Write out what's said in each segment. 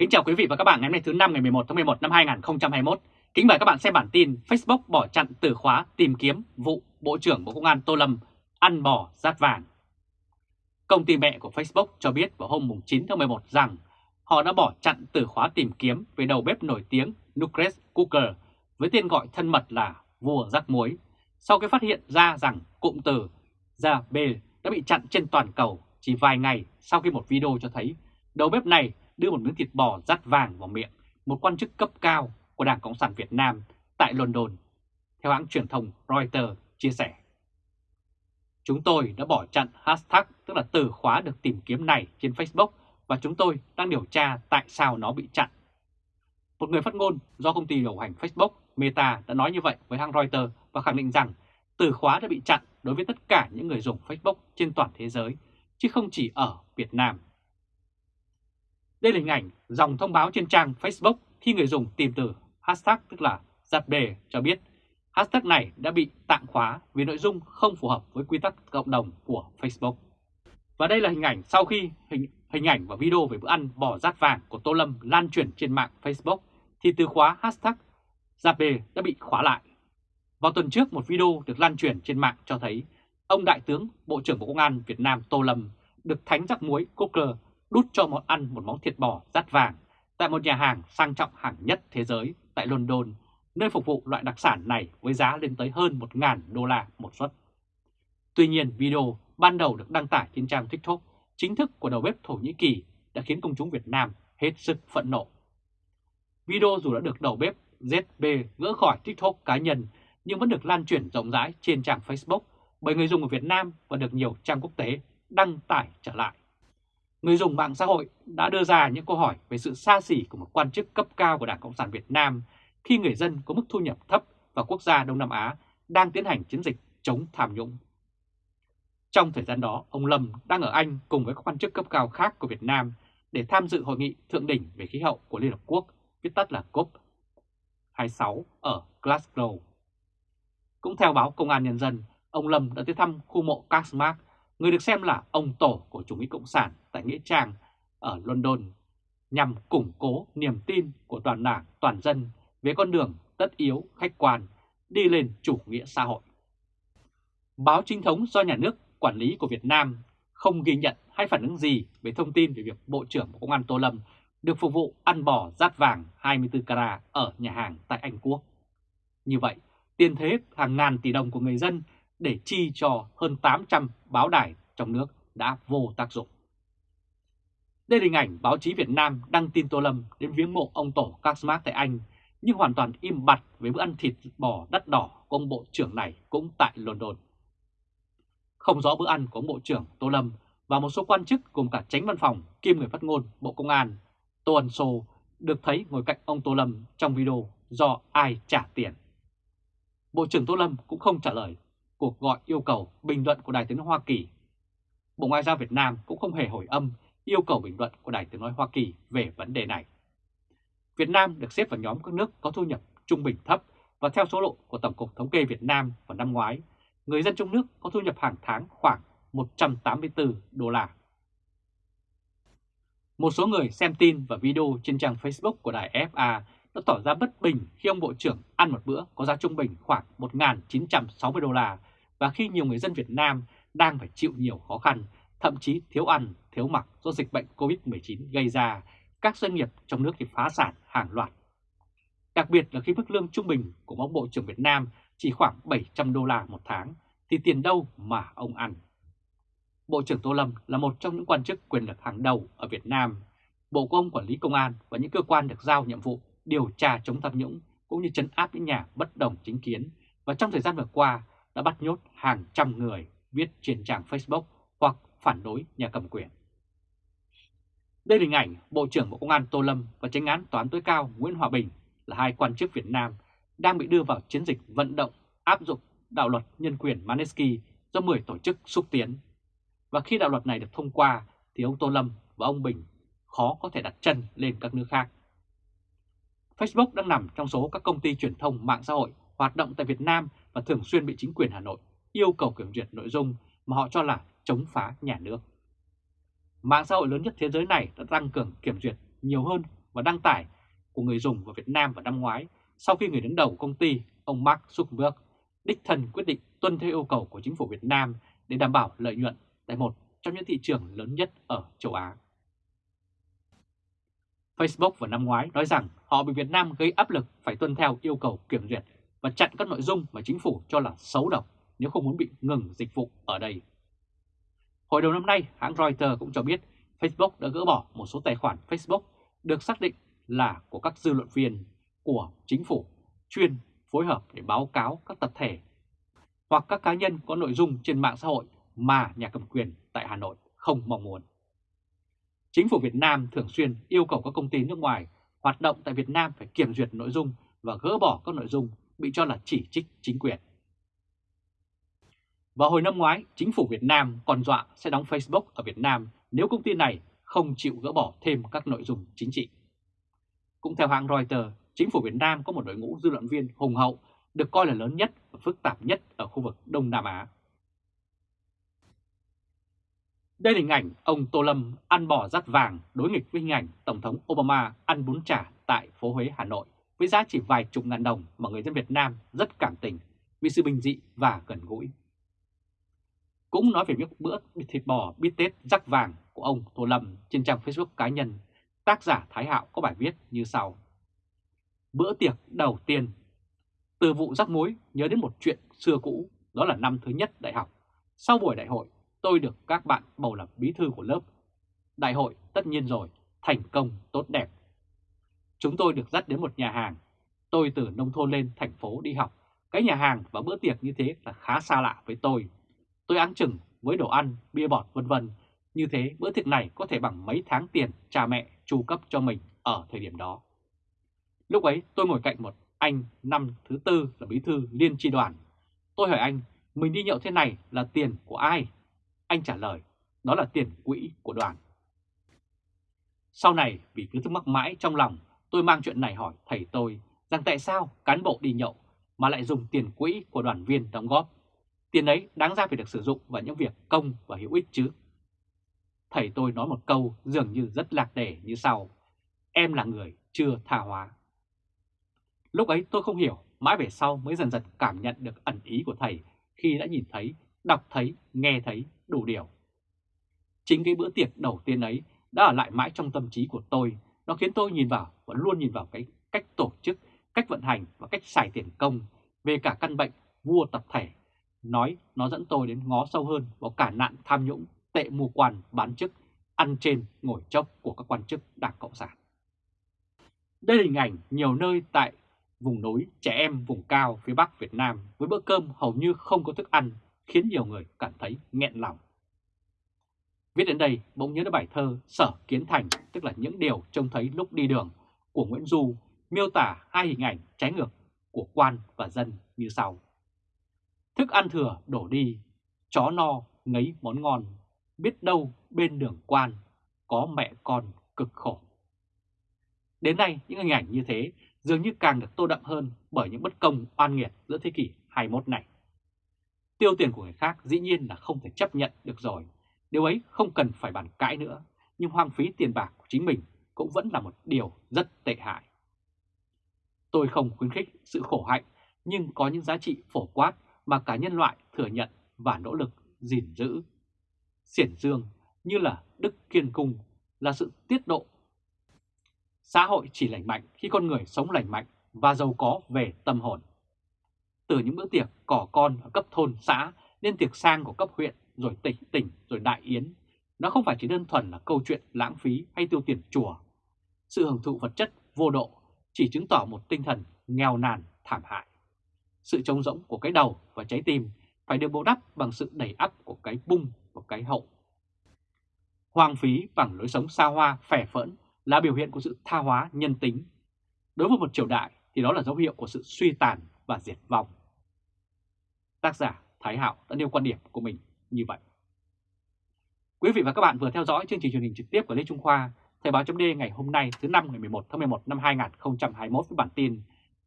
Kính chào quý vị và các bạn ngày hôm nay thứ năm ngày 11 tháng 11 năm 2021. Kính mời các bạn xem bản tin Facebook bỏ chặn từ khóa tìm kiếm vụ Bộ trưởng Bộ Công an Tô Lâm ăn bò rát vàng. Công ty mẹ của Facebook cho biết vào hôm 9 tháng 11 rằng họ đã bỏ chặn từ khóa tìm kiếm về đầu bếp nổi tiếng Nucleus Cooker với tên gọi thân mật là vua rắc muối sau khi phát hiện ra rằng cụm từ ra B đã bị chặn trên toàn cầu chỉ vài ngày sau khi một video cho thấy đầu bếp này đưa một miếng thịt bò rát vàng vào miệng một quan chức cấp cao của Đảng Cộng sản Việt Nam tại London, theo hãng truyền thông Reuters chia sẻ. Chúng tôi đã bỏ chặn hashtag tức là từ khóa được tìm kiếm này trên Facebook và chúng tôi đang điều tra tại sao nó bị chặn. Một người phát ngôn do công ty điều hành Facebook Meta đã nói như vậy với hãng Reuters và khẳng định rằng từ khóa đã bị chặn đối với tất cả những người dùng Facebook trên toàn thế giới, chứ không chỉ ở Việt Nam. Đây là hình ảnh dòng thông báo trên trang Facebook khi người dùng tìm từ hashtag tức là giặt bề cho biết hashtag này đã bị tạm khóa vì nội dung không phù hợp với quy tắc cộng đồng của Facebook. Và đây là hình ảnh sau khi hình, hình ảnh và video về bữa ăn bò rát vàng của Tô Lâm lan truyền trên mạng Facebook thì từ khóa hashtag giặt bề đã bị khóa lại. Vào tuần trước một video được lan truyền trên mạng cho thấy ông Đại tướng Bộ trưởng Bộ Công an Việt Nam Tô Lâm được thánh rắc muối Cooker đút cho món ăn một món thịt bò rát vàng tại một nhà hàng sang trọng hàng nhất thế giới tại London, nơi phục vụ loại đặc sản này với giá lên tới hơn 1.000 đô la một suất. Tuy nhiên, video ban đầu được đăng tải trên trang TikTok chính thức của đầu bếp Thổ Nhĩ Kỳ đã khiến công chúng Việt Nam hết sức phẫn nộ. Video dù đã được đầu bếp ZB gỡ khỏi TikTok cá nhân nhưng vẫn được lan truyền rộng rãi trên trang Facebook bởi người dùng ở Việt Nam và được nhiều trang quốc tế đăng tải trở lại người dùng mạng xã hội đã đưa ra những câu hỏi về sự xa xỉ của một quan chức cấp cao của Đảng Cộng sản Việt Nam khi người dân có mức thu nhập thấp và quốc gia Đông Nam Á đang tiến hành chiến dịch chống tham nhũng. Trong thời gian đó, ông Lâm đang ở Anh cùng với các quan chức cấp cao khác của Việt Nam để tham dự hội nghị thượng đỉnh về khí hậu của Liên Hợp Quốc, viết tắt là COP26 ở Glasgow. Cũng theo báo Công an Nhân dân, ông Lâm đã tới thăm khu mộ Karl Marx người được xem là ông tổ của chủ nghĩa cộng sản tại Nghĩa Trang ở London, nhằm củng cố niềm tin của toàn đảng, toàn dân về con đường tất yếu, khách quan, đi lên chủ nghĩa xã hội. Báo chính thống do nhà nước quản lý của Việt Nam không ghi nhận hay phản ứng gì về thông tin về việc Bộ trưởng Bộ Công an Tô Lâm được phục vụ ăn bò rát vàng 24 carat ở nhà hàng tại Anh Quốc. Như vậy, tiền thế hàng ngàn tỷ đồng của người dân để chi cho hơn 800 báo đài trong nước đã vô tác dụng. Đây là hình ảnh báo chí Việt Nam đăng tin Tô Lâm đến viếng mộ ông Tổ Các tại Anh, nhưng hoàn toàn im bặt với bữa ăn thịt bò đắt đỏ của ông Bộ trưởng này cũng tại London. Không rõ bữa ăn của ông Bộ trưởng Tô Lâm và một số quan chức cùng cả tránh văn phòng kiêm người phát ngôn Bộ Công an Tô Ân Sô được thấy ngồi cạnh ông Tô Lâm trong video do ai trả tiền. Bộ trưởng Tô Lâm cũng không trả lời cuộc gọi yêu cầu bình luận của Đài tiếng nói Hoa Kỳ. Bộ Ngoại giao Việt Nam cũng không hề hồi âm yêu cầu bình luận của Đài tiếng nói Hoa Kỳ về vấn đề này. Việt Nam được xếp vào nhóm các nước có thu nhập trung bình thấp và theo số liệu của Tổng cục Thống kê Việt Nam vào năm ngoái, người dân trong nước có thu nhập hàng tháng khoảng 184 đô la. Một số người xem tin và video trên trang Facebook của đài FA đã tỏ ra bất bình khi ông Bộ trưởng ăn một bữa có giá trung bình khoảng 1.960 đô la và khi nhiều người dân Việt Nam đang phải chịu nhiều khó khăn, thậm chí thiếu ăn, thiếu mặc do dịch bệnh COVID-19 gây ra, các doanh nghiệp trong nước thì phá sản hàng loạt. Đặc biệt là khi mức lương trung bình của ông Bộ trưởng Việt Nam chỉ khoảng 700 đô la một tháng, thì tiền đâu mà ông ăn. Bộ trưởng Tô Lâm là một trong những quan chức quyền lực hàng đầu ở Việt Nam. Bộ của ông quản lý công an và những cơ quan được giao nhiệm vụ điều tra chống tham nhũng cũng như chấn áp những nhà bất đồng chính kiến và trong thời gian vừa qua đã bắt nhốt hàng trăm người viết trên trang Facebook hoặc phản đối nhà cầm quyền. Đây là hình ảnh Bộ trưởng Bộ Công an Tô Lâm và Chánh án Tòa án tối cao Nguyễn Hòa Bình là hai quan chức Việt Nam đang bị đưa vào chiến dịch vận động áp dụng đạo luật nhân quyền Manesky do 10 tổ chức xúc tiến. Và khi đạo luật này được thông qua thì ông Tô Lâm và ông Bình khó có thể đặt chân lên các nước khác. Facebook đang nằm trong số các công ty truyền thông mạng xã hội hoạt động tại Việt Nam và thường xuyên bị chính quyền Hà Nội yêu cầu kiểm duyệt nội dung mà họ cho là chống phá nhà nước. Mạng xã hội lớn nhất thế giới này đã tăng cường kiểm duyệt nhiều hơn và đăng tải của người dùng vào Việt Nam vào năm ngoái sau khi người đứng đầu công ty, ông Mark Zuckerberg, đích thân quyết định tuân theo yêu cầu của chính phủ Việt Nam để đảm bảo lợi nhuận tại một trong những thị trường lớn nhất ở châu Á. Facebook vào năm ngoái nói rằng họ bị Việt Nam gây áp lực phải tuân theo yêu cầu kiểm duyệt và chặn các nội dung mà chính phủ cho là xấu độc nếu không muốn bị ngừng dịch vụ ở đây. Hồi đầu năm nay, hãng Reuters cũng cho biết Facebook đã gỡ bỏ một số tài khoản Facebook được xác định là của các dư luận viên của chính phủ chuyên phối hợp để báo cáo các tập thể hoặc các cá nhân có nội dung trên mạng xã hội mà nhà cầm quyền tại Hà Nội không mong muốn. Chính phủ Việt Nam thường xuyên yêu cầu các công ty nước ngoài hoạt động tại Việt Nam phải kiểm duyệt nội dung và gỡ bỏ các nội dung bị cho là chỉ trích chính quyền. Vào hồi năm ngoái, chính phủ Việt Nam còn dọa sẽ đóng Facebook ở Việt Nam nếu công ty này không chịu gỡ bỏ thêm các nội dung chính trị. Cũng theo hãng Reuters, chính phủ Việt Nam có một đội ngũ dư luận viên hùng hậu được coi là lớn nhất và phức tạp nhất ở khu vực Đông Nam Á. Đây là hình ảnh ông Tô Lâm ăn bò rắt vàng đối nghịch với hình ảnh Tổng thống Obama ăn bún chả tại phố Huế, Hà Nội với giá chỉ vài chục ngàn đồng mà người dân Việt Nam rất cảm tình vì sự bình dị và gần gũi. Cũng nói về những bữa thịt bò bít tết rắc vàng của ông Tô Lâm trên trang Facebook cá nhân, tác giả Thái Hạo có bài viết như sau. Bữa tiệc đầu tiên Từ vụ rắc muối nhớ đến một chuyện xưa cũ, đó là năm thứ nhất đại học. Sau buổi đại hội, tôi được các bạn bầu làm bí thư của lớp. Đại hội tất nhiên rồi, thành công tốt đẹp. Chúng tôi được dắt đến một nhà hàng. Tôi từ nông thôn lên thành phố đi học. Cái nhà hàng và bữa tiệc như thế là khá xa lạ với tôi. Tôi áng chừng với đồ ăn, bia bọt vân vân. Như thế bữa tiệc này có thể bằng mấy tháng tiền cha mẹ chu cấp cho mình ở thời điểm đó. Lúc ấy tôi ngồi cạnh một anh năm thứ tư là bí thư liên tri đoàn. Tôi hỏi anh, mình đi nhậu thế này là tiền của ai? Anh trả lời, đó là tiền quỹ của đoàn. Sau này vì cứ thắc mắc mãi trong lòng, tôi mang chuyện này hỏi thầy tôi rằng tại sao cán bộ đi nhậu mà lại dùng tiền quỹ của đoàn viên đóng góp. Tiền ấy đáng ra phải được sử dụng vào những việc công và hữu ích chứ. Thầy tôi nói một câu dường như rất lạc đề như sau. Em là người chưa tha hóa. Lúc ấy tôi không hiểu, mãi về sau mới dần dần cảm nhận được ẩn ý của thầy khi đã nhìn thấy, đọc thấy, nghe thấy đủ điều. Chính cái bữa tiệc đầu tiên ấy đã ở lại mãi trong tâm trí của tôi, nó khiến tôi nhìn vào và luôn nhìn vào cái cách tổ chức, cách vận hành và cách xài tiền công về cả căn bệnh vua tập thể. Nói nó dẫn tôi đến ngó sâu hơn vào cả nạn tham nhũng, tệ mù quan, bán chức, ăn trên, ngồi chốc của các quan chức Đảng Cộng sản. Đây là hình ảnh nhiều nơi tại vùng núi, trẻ em vùng cao phía Bắc Việt Nam với bữa cơm hầu như không có thức ăn khiến nhiều người cảm thấy nghẹn lòng. Viết đến đây, bỗng nhớ đến bài thơ Sở Kiến Thành, tức là những điều trông thấy lúc đi đường của Nguyễn Du, miêu tả hai hình ảnh trái ngược của quan và dân như sau. Thức ăn thừa đổ đi, chó no ngấy món ngon, biết đâu bên đường quan có mẹ con cực khổ. Đến nay, những hình ảnh như thế dường như càng được tô đậm hơn bởi những bất công oan nghiệt giữa thế kỷ 21 này. Tiêu tiền của người khác dĩ nhiên là không thể chấp nhận được rồi, điều ấy không cần phải bàn cãi nữa, nhưng hoang phí tiền bạc của chính mình cũng vẫn là một điều rất tệ hại. Tôi không khuyến khích sự khổ hạnh, nhưng có những giá trị phổ quát mà cả nhân loại thừa nhận và nỗ lực gìn giữ. Xiển dương như là đức kiên cung là sự tiết độ Xã hội chỉ lành mạnh khi con người sống lành mạnh và giàu có về tâm hồn. Từ những bữa tiệc cỏ con ở cấp thôn xã đến tiệc sang của cấp huyện rồi tỉnh tỉnh rồi đại yến, nó không phải chỉ đơn thuần là câu chuyện lãng phí hay tiêu tiền chùa. Sự hưởng thụ vật chất vô độ chỉ chứng tỏ một tinh thần nghèo nàn thảm hại. Sự trống rỗng của cái đầu và trái tim phải được bù đắp bằng sự đẩy ắp của cái bung và cái hậu. Hoang phí bằng lối sống xa hoa, phẻ phỡn là biểu hiện của sự tha hóa nhân tính. Đối với một triều đại thì đó là dấu hiệu của sự suy tàn và diệt vong. Tác giả Thái Hạo đã nêu quan điểm của mình như vậy. Quý vị và các bạn vừa theo dõi chương trình truyền hình trực tiếp của Lê Trung Khoa, Thời báo chấm ngày hôm nay thứ năm ngày 11 tháng 11 năm 2021 với bản tin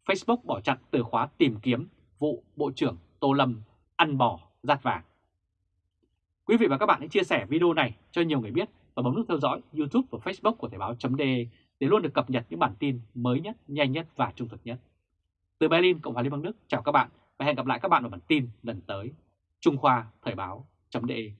Facebook bỏ chặn từ khóa tìm kiếm vụ Bộ trưởng Tô Lâm ăn bò rát vàng. Quý vị và các bạn hãy chia sẻ video này cho nhiều người biết và bấm nút theo dõi YouTube và Facebook của Thời báo d để luôn được cập nhật những bản tin mới nhất, nhanh nhất và trung thực nhất. Từ Berlin, Cộng hòa Liên bang Đức, chào các bạn và hẹn gặp lại các bạn ở bản tin lần tới. Trung Khoa Thời báo chấm đề